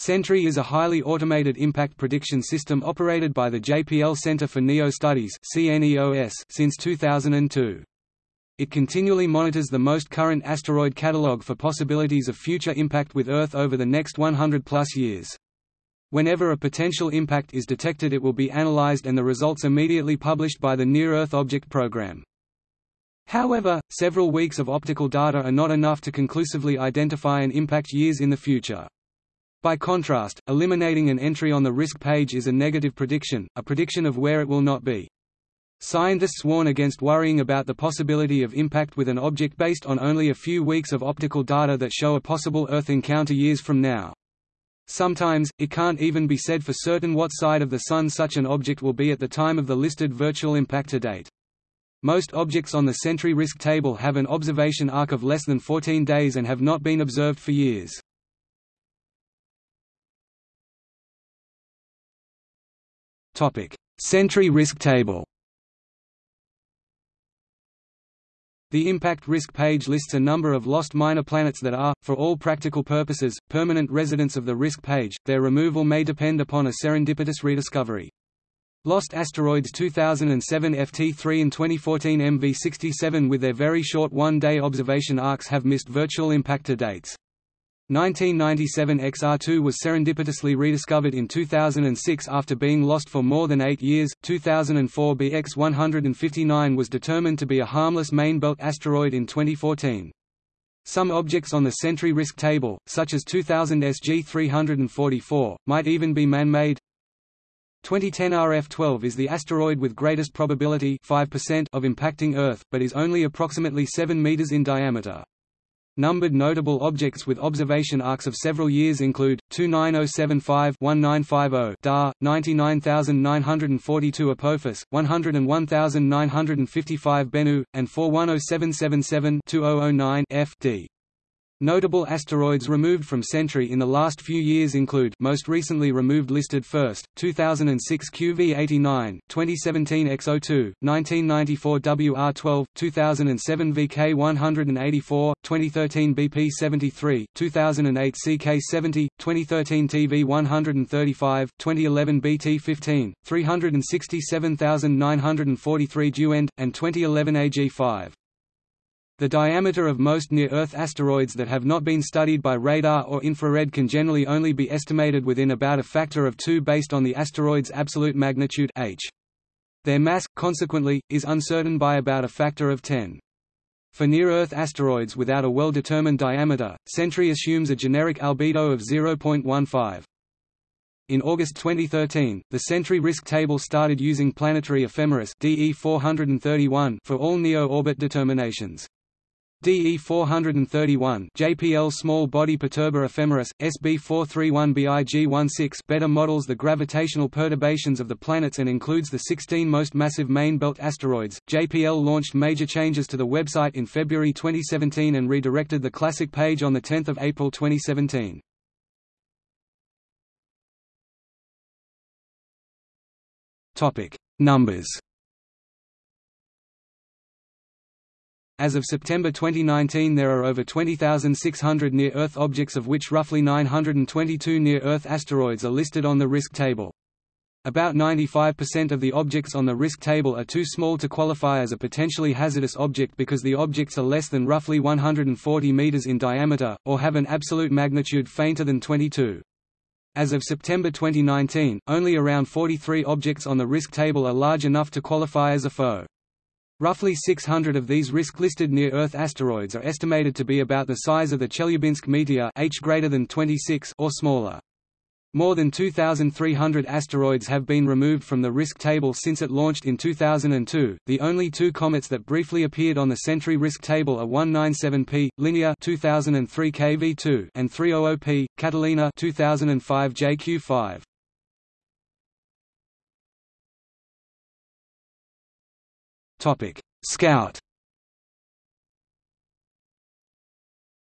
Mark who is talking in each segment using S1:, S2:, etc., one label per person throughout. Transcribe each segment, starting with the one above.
S1: Sentry is a highly automated impact prediction system operated by the JPL Center for NEO Studies since 2002. It continually monitors the most current asteroid catalog for possibilities of future impact with Earth over the next 100-plus years. Whenever a potential impact is detected it will be analyzed and the results immediately published by the Near-Earth Object Program. However, several weeks of optical data are not enough to conclusively identify an impact years in the future. By contrast, eliminating an entry on the risk page is a negative prediction, a prediction of where it will not be. Scientists warn against worrying about the possibility of impact with an object based on only a few weeks of optical data that show a possible Earth encounter years from now. Sometimes, it can't even be said for certain what side of the Sun such an object will be at the time of the listed virtual impactor date. Most objects on the Sentry risk table have an observation arc of less than 14 days and have not been observed for years. Sentry risk table The impact risk page lists a number of lost minor planets that are, for all practical purposes, permanent residents of the risk page. Their removal may depend upon a serendipitous rediscovery. Lost asteroids 2007 FT3 and 2014 MV67 with their very short one-day observation arcs have missed virtual impactor dates. 1997 XR2 was serendipitously rediscovered in 2006 after being lost for more than eight years. 2004 BX 159 was determined to be a harmless main belt asteroid in 2014. Some objects on the Sentry risk table, such as 2000 SG 344, might even be man-made. 2010 RF-12 is the asteroid with greatest probability 5% of impacting Earth, but is only approximately 7 meters in diameter. Numbered notable objects with observation arcs of several years include 29075-1950 DAR 99942 Apophis 101955 Bennu and 410777-2009 FD Notable asteroids removed from Sentry in the last few years include most recently removed listed first, 2006 QV89, 2017 X02, 1994 WR12, 2007 VK184, 2013 BP73, 2008 CK70, 2013 TV135, 2011 BT15, 367,943 Duende, and 2011 AG5. The diameter of most near-Earth asteroids that have not been studied by radar or infrared can generally only be estimated within about a factor of 2 based on the asteroid's absolute magnitude h. Their mass, consequently, is uncertain by about a factor of 10. For near-Earth asteroids without a well-determined diameter, Sentry assumes a generic albedo of 0.15. In August 2013, the Sentry Risk Table started using planetary ephemeris DE 431 for all NEO-orbit determinations. DE431 JPL Small Body Perturber Ephemeris, SB431BIG16 better models the gravitational perturbations of the planets and includes the 16 most massive main belt asteroids. JPL launched major changes to the website in February 2017 and redirected the classic page on 10 April 2017. Topic: Numbers As of September 2019 there are over 20,600 near-Earth objects of which roughly 922 near-Earth asteroids are listed on the risk table. About 95% of the objects on the risk table are too small to qualify as a potentially hazardous object because the objects are less than roughly 140 meters in diameter, or have an absolute magnitude fainter than 22. As of September 2019, only around 43 objects on the risk table are large enough to qualify as a FO. Roughly 600 of these risk-listed near-Earth asteroids are estimated to be about the size of the Chelyabinsk meteor H greater than 26 or smaller. More than 2,300 asteroids have been removed from the risk table since it launched in 2002. The only two comets that briefly appeared on the Sentry risk table are 197P Linear 2003 KV2 and 300P Catalina 2005 JQ5. Topic: Scout.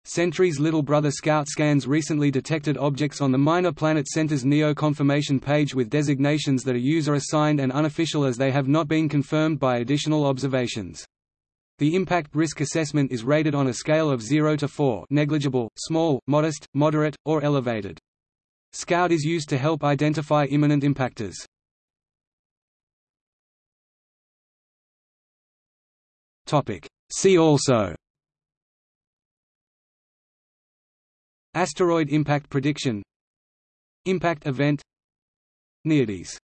S1: Sentry's little brother Scout scans recently detected objects on the Minor Planet Center's NEO confirmation page with designations that are user-assigned and unofficial as they have not been confirmed by additional observations. The impact risk assessment is rated on a scale of 0 to 4 negligible, small, modest, moderate, or elevated. Scout is used to help identify imminent impactors. See also. Asteroid impact prediction. Impact event. NEODyS